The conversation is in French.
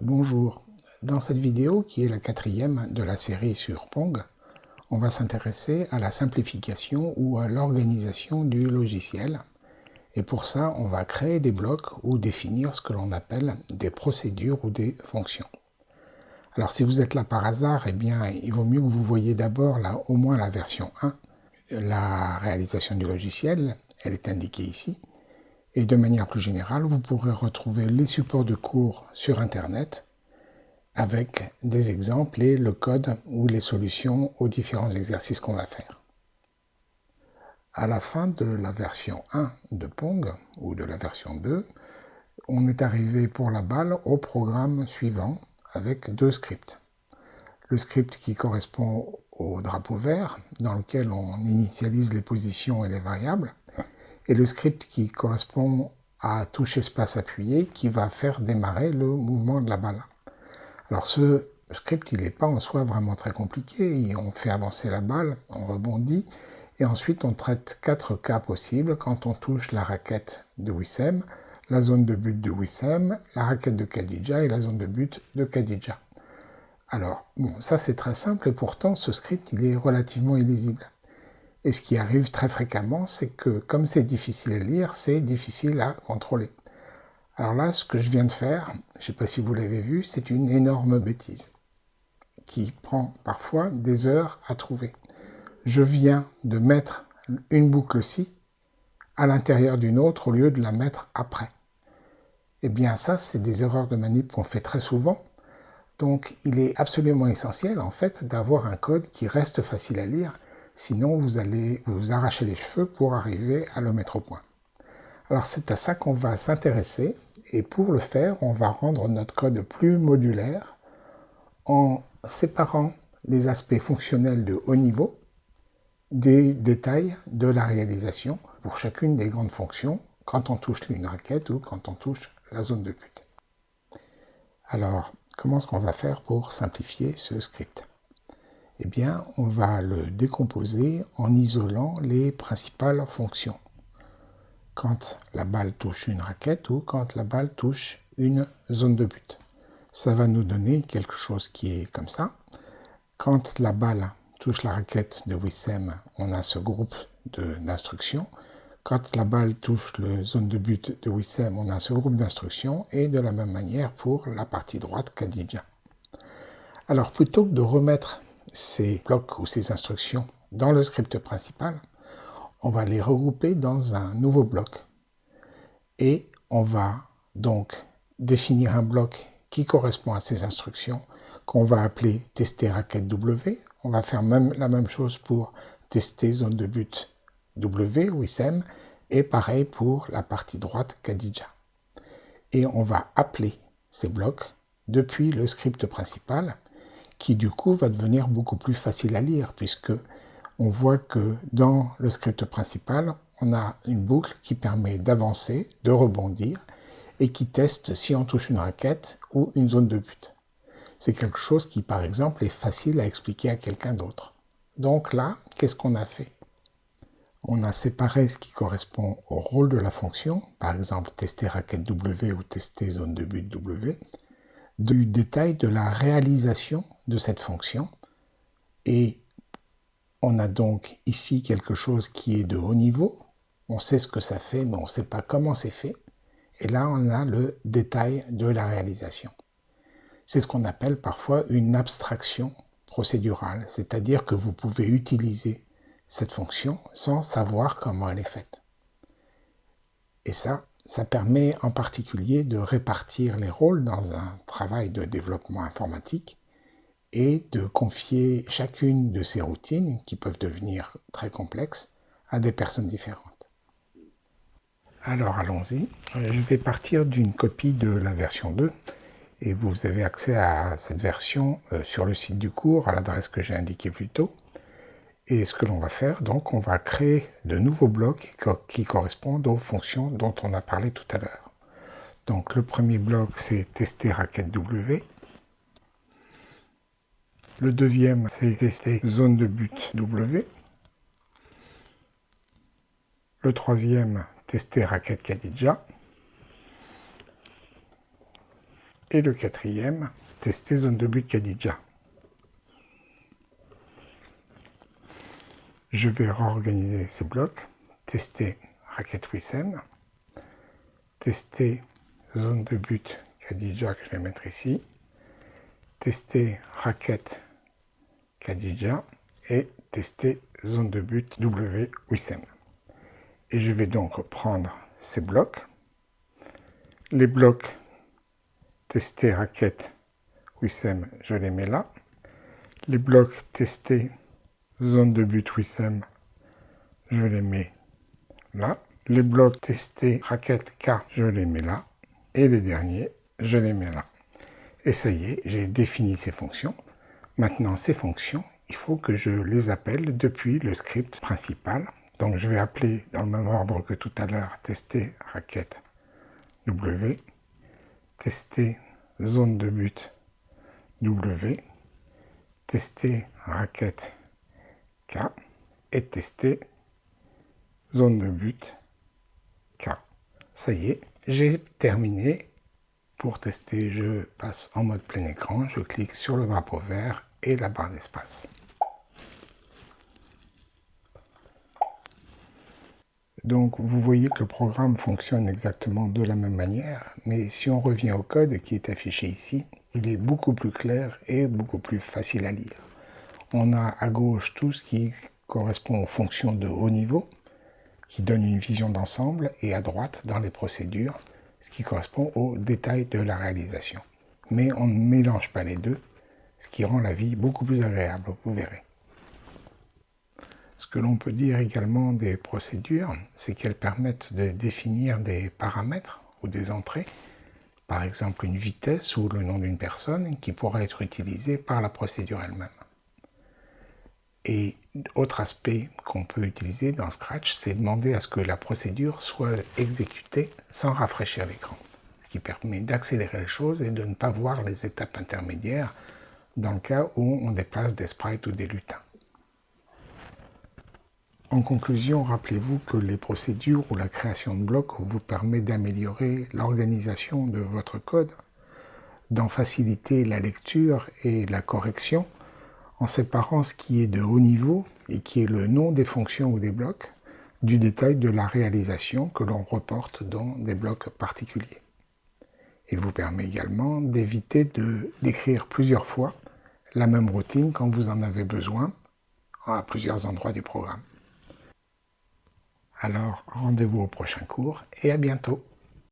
Bonjour, dans cette vidéo qui est la quatrième de la série sur Pong, on va s'intéresser à la simplification ou à l'organisation du logiciel. Et pour ça, on va créer des blocs ou définir ce que l'on appelle des procédures ou des fonctions. Alors si vous êtes là par hasard, eh bien il vaut mieux que vous voyez d'abord au moins la version 1, la réalisation du logiciel, elle est indiquée ici. Et de manière plus générale, vous pourrez retrouver les supports de cours sur Internet avec des exemples et le code ou les solutions aux différents exercices qu'on va faire. À la fin de la version 1 de Pong, ou de la version 2, on est arrivé pour la balle au programme suivant avec deux scripts. Le script qui correspond au drapeau vert, dans lequel on initialise les positions et les variables, et le script qui correspond à touche espace appuyé qui va faire démarrer le mouvement de la balle. Alors ce script, il n'est pas en soi vraiment très compliqué. On fait avancer la balle, on rebondit, et ensuite on traite quatre cas possibles quand on touche la raquette de Wissem, la zone de but de Wissem, la raquette de Khadija et la zone de but de Khadija. Alors, bon, ça c'est très simple et pourtant ce script il est relativement illisible. Et ce qui arrive très fréquemment, c'est que comme c'est difficile à lire, c'est difficile à contrôler. Alors là, ce que je viens de faire, je ne sais pas si vous l'avez vu, c'est une énorme bêtise qui prend parfois des heures à trouver. Je viens de mettre une boucle-ci à l'intérieur d'une autre au lieu de la mettre après. Eh bien ça, c'est des erreurs de manip qu'on fait très souvent. Donc il est absolument essentiel en fait d'avoir un code qui reste facile à lire Sinon, vous allez vous arracher les cheveux pour arriver à le mettre au point. Alors c'est à ça qu'on va s'intéresser et pour le faire, on va rendre notre code plus modulaire en séparant les aspects fonctionnels de haut niveau des détails de la réalisation pour chacune des grandes fonctions quand on touche une raquette ou quand on touche la zone de but. Alors, comment est-ce qu'on va faire pour simplifier ce script? Eh bien, on va le décomposer en isolant les principales fonctions. Quand la balle touche une raquette ou quand la balle touche une zone de but. Ça va nous donner quelque chose qui est comme ça. Quand la balle touche la raquette de Wissem, on a ce groupe d'instructions. Quand la balle touche la zone de but de Wissem, on a ce groupe d'instructions. Et de la même manière pour la partie droite Khadija. Alors plutôt que de remettre ces blocs ou ces instructions dans le script principal, on va les regrouper dans un nouveau bloc. Et on va donc définir un bloc qui correspond à ces instructions qu'on va appeler tester raquette W. On va faire même la même chose pour tester zone de but W, WISM, et pareil pour la partie droite Khadija. Et on va appeler ces blocs depuis le script principal qui du coup va devenir beaucoup plus facile à lire, puisque on voit que dans le script principal, on a une boucle qui permet d'avancer, de rebondir, et qui teste si on touche une raquette ou une zone de but. C'est quelque chose qui, par exemple, est facile à expliquer à quelqu'un d'autre. Donc là, qu'est-ce qu'on a fait? On a séparé ce qui correspond au rôle de la fonction, par exemple tester raquette W ou tester zone de but W, du détail de la réalisation de cette fonction. Et on a donc ici quelque chose qui est de haut niveau. On sait ce que ça fait, mais on ne sait pas comment c'est fait. Et là, on a le détail de la réalisation. C'est ce qu'on appelle parfois une abstraction procédurale, c'est-à-dire que vous pouvez utiliser cette fonction sans savoir comment elle est faite. Et ça, ça permet en particulier de répartir les rôles dans un travail de développement informatique et de confier chacune de ces routines, qui peuvent devenir très complexes, à des personnes différentes. Alors allons-y. Je vais partir d'une copie de la version 2 et vous avez accès à cette version euh, sur le site du cours à l'adresse que j'ai indiquée plus tôt. Et ce que l'on va faire, donc, on va créer de nouveaux blocs qui correspondent aux fonctions dont on a parlé tout à l'heure. Donc le premier bloc, c'est tester raquette W. Le deuxième, c'est tester zone de but W. Le troisième, tester raquette Khadija. Et le quatrième, tester zone de but Khadija. Je vais réorganiser ces blocs, tester raquette Wissem, tester zone de but Khadija que je vais mettre ici, tester raquette Khadija et tester zone de but W Wissem. Et je vais donc prendre ces blocs, les blocs tester raquette Wissem, je les mets là, les blocs tester zone de but Wissem, je les mets là. Les blocs testés raquette K, je les mets là. Et les derniers, je les mets là. Et ça y est, j'ai défini ces fonctions. Maintenant, ces fonctions, il faut que je les appelle depuis le script principal. Donc je vais appeler dans le même ordre que tout à l'heure, tester raquette W, tester zone de but W, tester raquette Et tester zone de but K. Ça y est, j'ai terminé. Pour tester, je passe en mode plein écran, je clique sur le drapeau vert et la barre d'espace. Donc vous voyez que le programme fonctionne exactement de la même manière, mais si on revient au code qui est affiché ici, il est beaucoup plus clair et beaucoup plus facile à lire. On a à gauche tout ce qui correspond aux fonctions de haut niveau, qui donne une vision d'ensemble, et à droite, dans les procédures, ce qui correspond aux détails de la réalisation. Mais on ne mélange pas les deux, ce qui rend la vie beaucoup plus agréable, vous verrez. Ce que l'on peut dire également des procédures, c'est qu'elles permettent de définir des paramètres ou des entrées, par exemple une vitesse ou le nom d'une personne qui pourra être utilisée par la procédure elle-même. Et autre aspect qu'on peut utiliser dans Scratch, c'est demander à ce que la procédure soit exécutée sans rafraîchir l'écran. Ce qui permet d'accélérer les choses et de ne pas voir les étapes intermédiaires dans le cas où on déplace des sprites ou des lutins. En conclusion, rappelez-vous que les procédures ou la création de blocs vous permet d'améliorer l'organisation de votre code, d'en faciliter la lecture et la correction, en séparant ce qui est de haut niveau et qui est le nom des fonctions ou des blocs du détail de la réalisation que l'on reporte dans des blocs particuliers. Il vous permet également d'éviter de d'écrire plusieurs fois la même routine quand vous en avez besoin à plusieurs endroits du programme. Alors rendez-vous au prochain cours et à bientôt